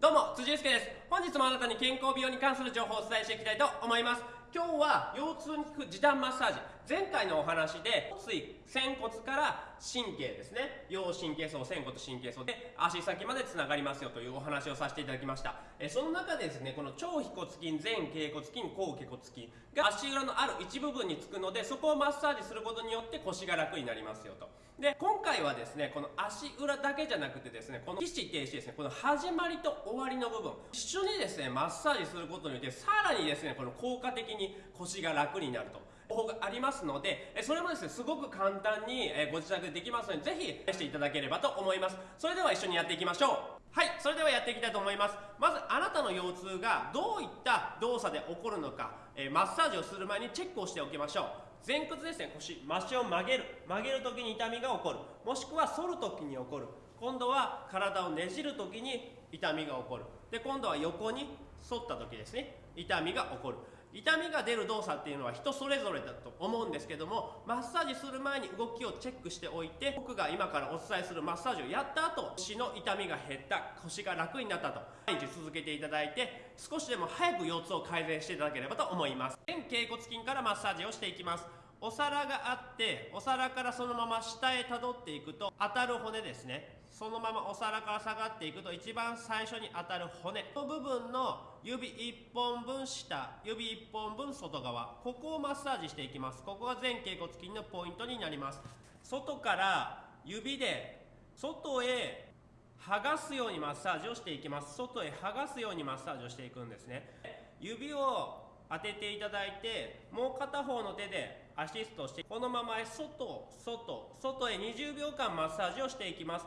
どうも辻祐介です。本日もあなたに健康美容に関する情報をお伝えしていきたいと思います。今日は腰痛に効く時短マッサージ。前回のお話で椎仙骨から神経ですね。腰神経層仙骨神経層で足先までつながりますよというお話をさせていただきました。えその中でですねこの超腓骨筋前脛骨筋後脛骨筋が足裏のある一部分につくのでそこをマッサージすることによって腰が楽になりますよと。で今回はですねこの足裏だけじゃなくてですねこの起死停止ですねこの始まりと終わりの部分一緒にですねマッサージすることによってさらにですねこの効果的に腰が楽になると。方法がありますのでそれもですねすごく簡単にご自宅でできますのでぜひしていただければと思います。それでは一緒にやっていきましょう。はいそれではやっていきたいと思います。まずあなたの腰痛がどういった動作で起こるのかマッサージをする前にチェックをしておきましょう。前屈ですね腰足を曲げる。曲げる時に痛みが起こる。もしくは反る時に起こる。今度は体をねじる時に痛みが起こる。で今度は横に反った時ですね痛みが起こる。痛みが出る動作っていうのは人それぞれだと思うんですけどもマッサージする前に動きをチェックしておいて僕が今からお伝えするマッサージをやった後腰の痛みが減った腰が楽になったと毎日続けていただいて少しでも早く腰痛を改善していただければと思います。前脛骨筋からマッサージをしていきます。お皿があってお皿からそのまま下へたどっていくと当たる骨ですね。そのままお皿から下がっていくと一番最初に当たる骨。の部分の指1本分下指1本分外側。ここをマッサージしていきます。ここが前脛骨筋のポイントになります。外から指で外へ剥がすようにマッサージをしていきます。外へ剥がすようにマッサージをしていくんですね。指を当てていただいてもう片方の手でアシストしてこのまま外外外へ20秒間マッサージをしていきます。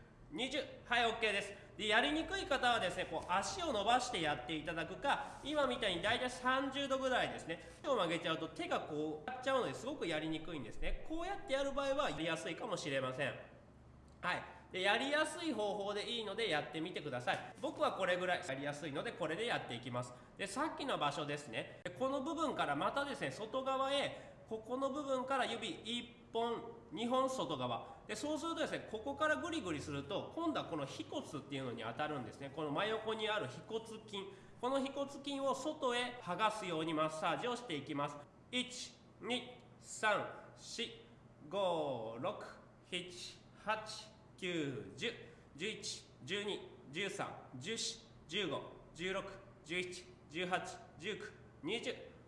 20はい OK です。でやりにくい方はですねこう足を伸ばしてやっていただくか今みたいに大体30度ぐらいですね手を曲げちゃうと手がこうやっちゃうのですごくやりにくいんですね。こうやってやる場合はやりやすいかもしれません。はい。でやりやすい方法でいいのでやってみてください。僕はこれぐらいやりやすいのでこれでやっていきます。でさっきの場所ですね。この部分からまたですね外側へここの部分から指1本2本外側。でそうするとですねここからグリグリすると今度はこの腓骨っていうのに当たるんですね。この真横にある腓骨筋。この腓骨筋を外へ剥がすようにマッサージをしていきます。1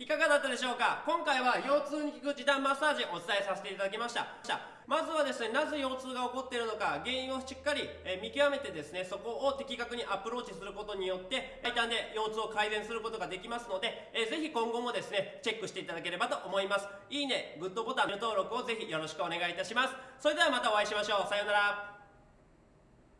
いかがだったでしょうか？今回は腰痛に効く時短マッサージをお伝えさせていただきました。まずはですねなぜ腰痛が起こっているのか原因をしっかり、え見極めてですねそこを的確にアプローチすることによって最短で腰痛を改善することができますので、えー、ぜひ今後もですねチェックしていただければと思います。いいねグッドボタン登録をぜひよろしくお願いいたします。それではまたお会いしましょう。さようなら。